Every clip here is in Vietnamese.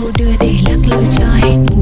dụ đưa để lắc lư cho hết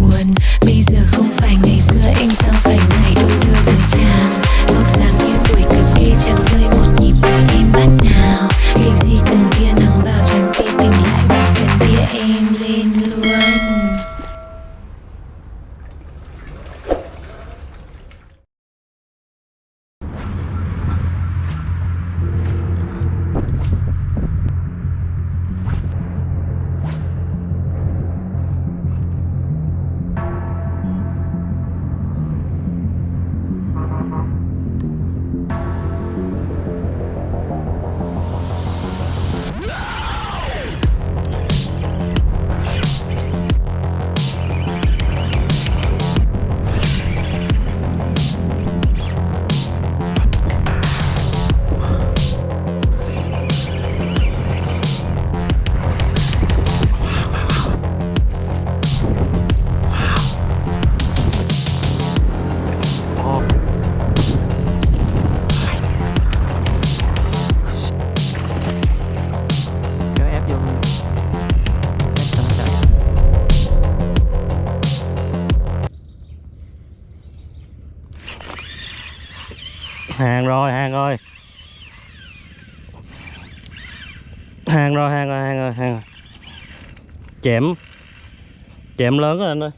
chẻm chẻm lớn rồi anh ơi.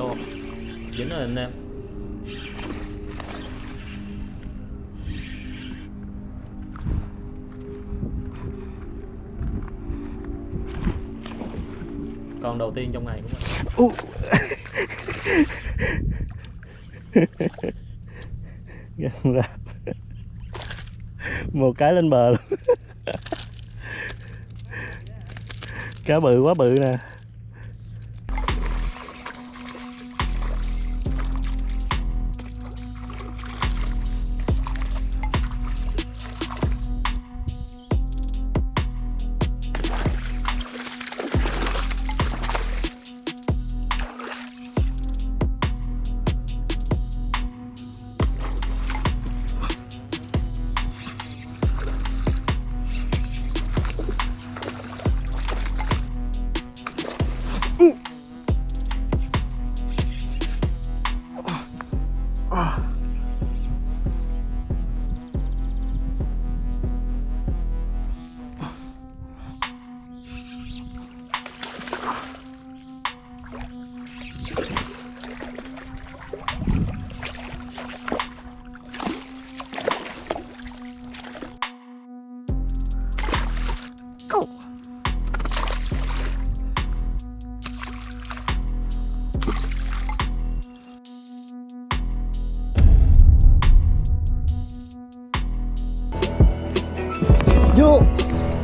Vô dính rồi anh em. Con đầu tiên trong ngày cũng Gần ra. Một cái lên bờ luôn. Cá bự quá bự nè. Vô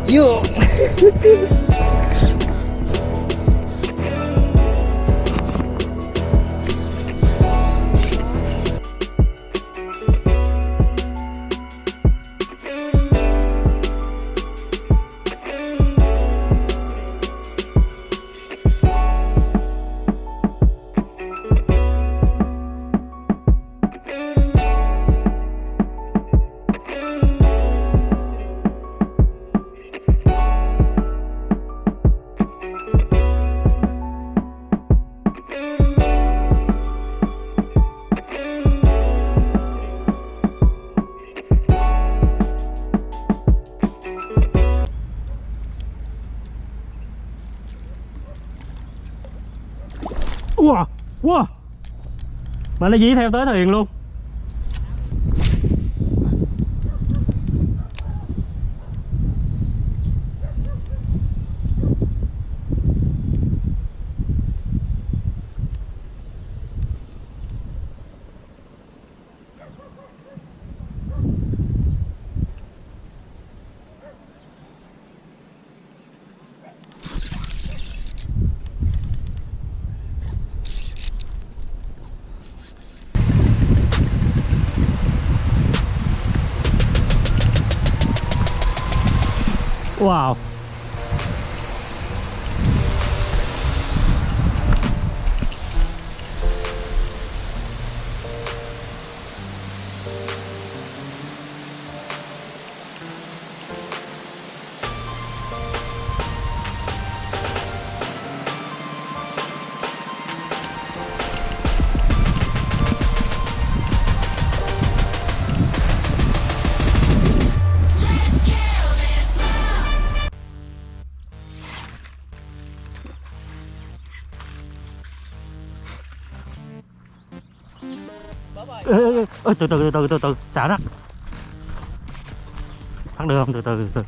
vô Mà nó dí theo tới thuyền luôn. Ê, từ từ từ từ từ từ xả đất thắng được không? Từ từ từ từ.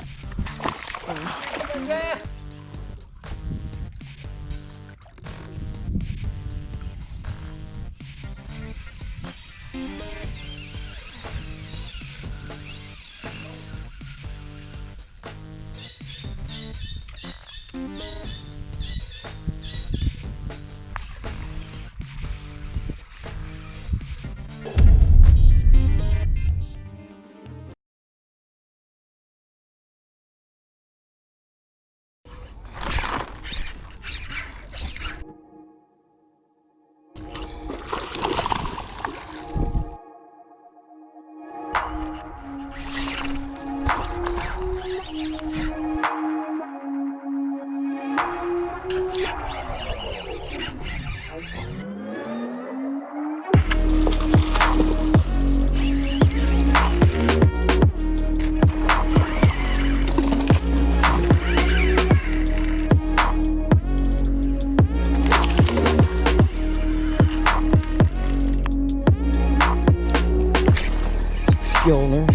Vô nữa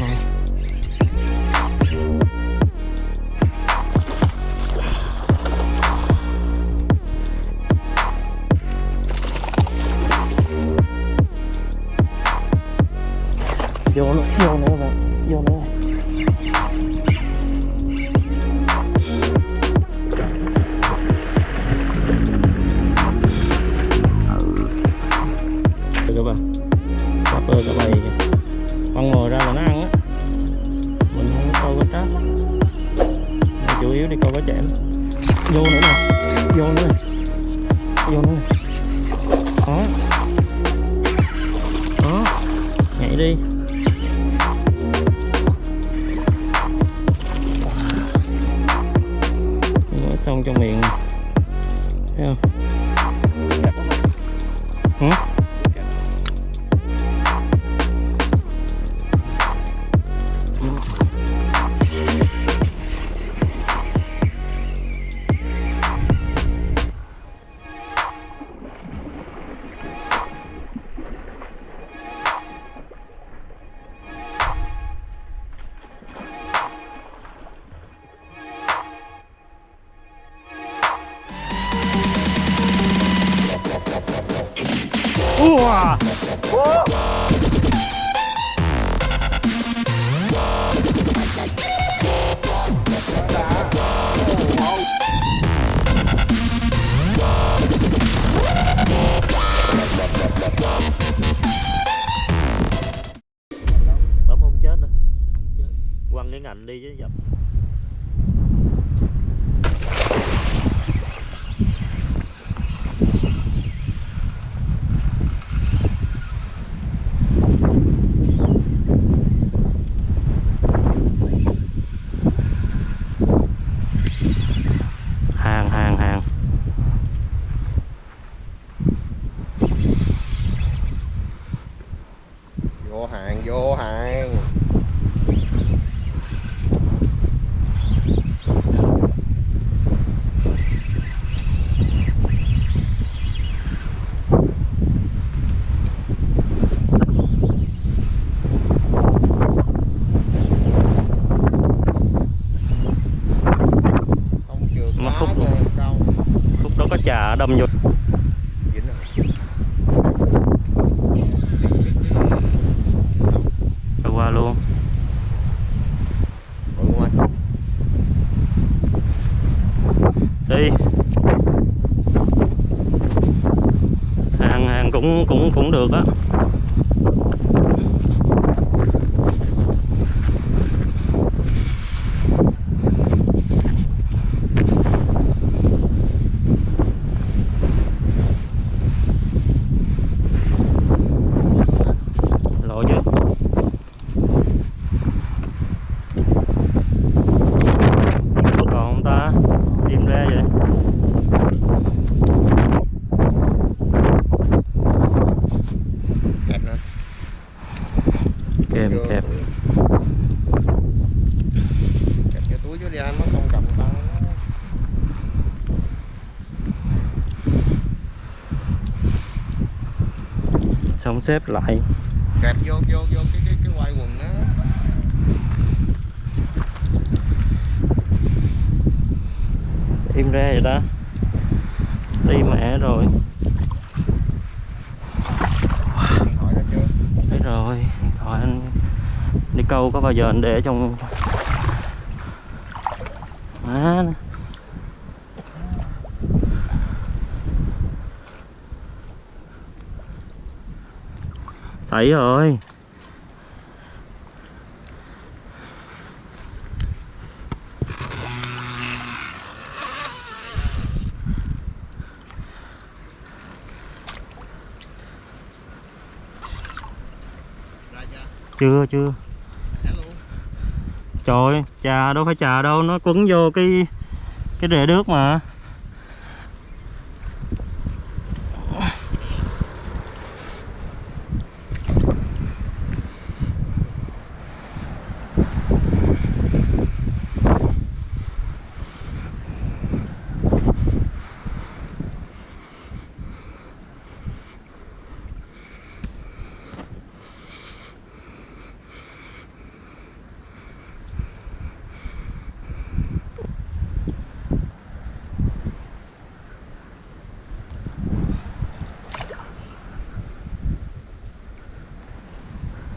vô nữa đi chứ dập. Hàng hàng hàng. Vô hàng vô hàng Ờ, Đâu? khúc đó có trà đâm vô Dính rồi. rồi qua luôn Ủa, không anh? Đi. Hàng hàng cũng cũng cũng được á lộ chứ còn không ta im ra vậy Kẹp nè. kèm Vô. kẹp Kẹp cái túi dưới đi anh, nó không cầm tay nó. xong xếp lại Kẹp vô, vô, vô cái, cái, cái quai quần đó. im ra vậy ta đi mẹ rồi thấy rồi điện thoại anh đi câu có bao giờ anh để trong má nè. Thấy rồi chưa? chưa trời ơi, trà đâu phải trà đâu nó quấn vô cái cái rễ nước mà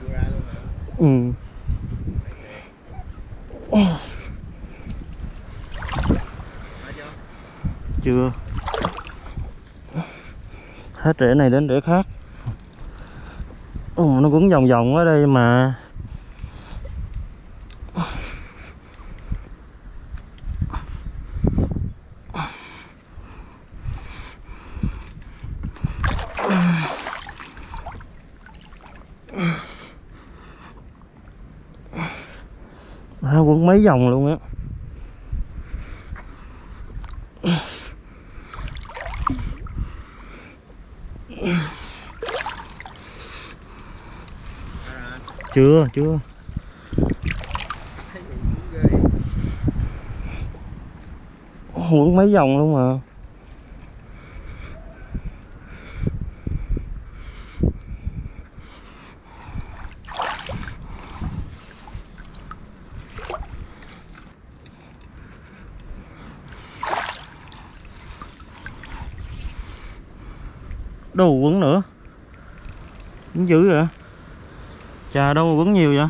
Chưa ra luôn hả? ừ Ra chưa? chưa hết rễ này đến rễ khác. Ồ, nó cũng vòng vòng ở đây mà. À, quấn mấy vòng luôn á Ra rồi anh chưa? Chưa. Thấy quấn mấy vòng luôn mà. Đồ quấn nữa. Quấn dữ vậy? Chà đâu mà quấn nhiều vậy?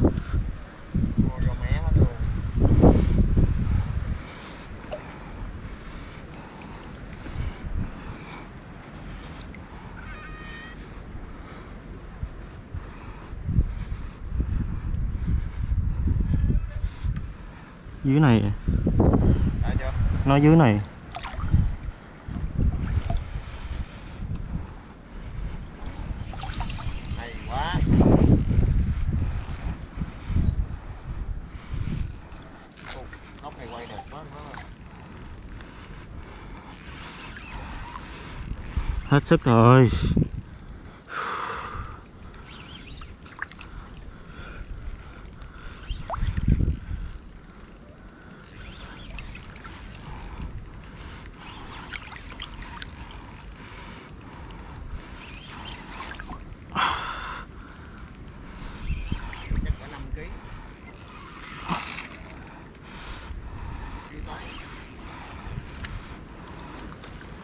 Dưới này. Nó dưới này Hay quá. Ồ, Góc này quay đẹp quá má ơi. hết sức rồi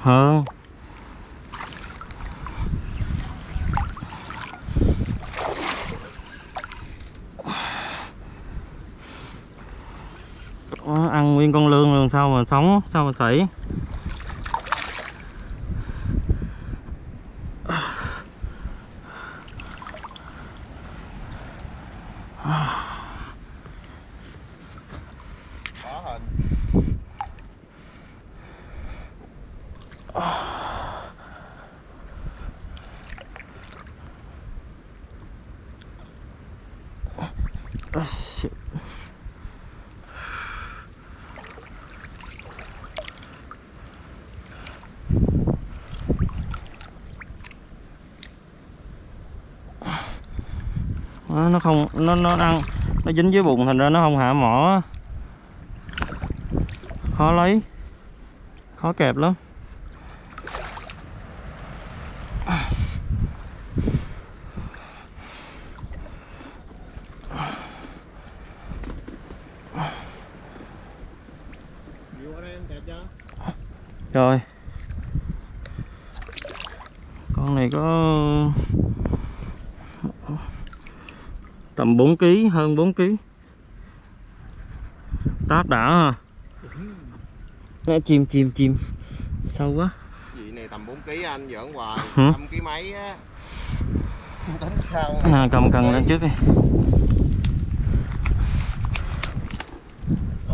hơn Ủa, ăn nguyên con lươn sóng sao mà sấy Ah. Nó không, nó nó ăn nó dính dưới bụng, thành ra nó không hạ mỏ. Khó lấy, khó kẹp lắm. Rồi con này có tầm 4 kg hơn 4 kg tát đã ha. Nè, chim chim chim sâu quá. Vị này tầm 4 kg anh giỡn hoài. Hả? 5 kg mấy á? Tính sao. À, cầm cần lên trước đi.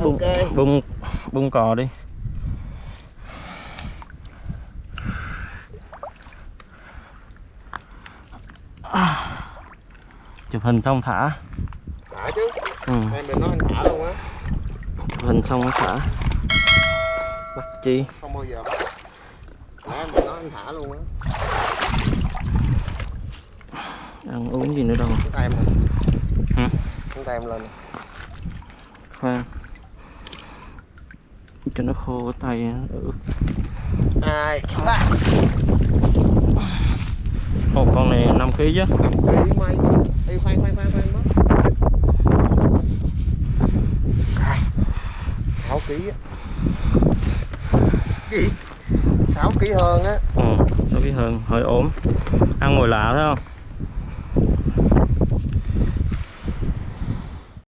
Bung ok bung bung cò đi À. chụp hình xong thả. Đã chứ. Ừ. em đừng nói anh thả luôn á. Chụp hình xong nó thả. Bắt chi? Không bao giờ nãy em đừng nói anh thả luôn á. Ăn uống gì nữa đâu. Tay em lên. Hả? em lên. Khoan. Cho nó khô cái tay hai ba. Ồ, con này 5 kg chứ. 5 kg mấy Ê, khoan khoan khoan khoan đó 6 kg á. Gì? 6 kg hơn á. Ừ, nó biết hơn hơi ốm. Ăn ngồi lạ thấy không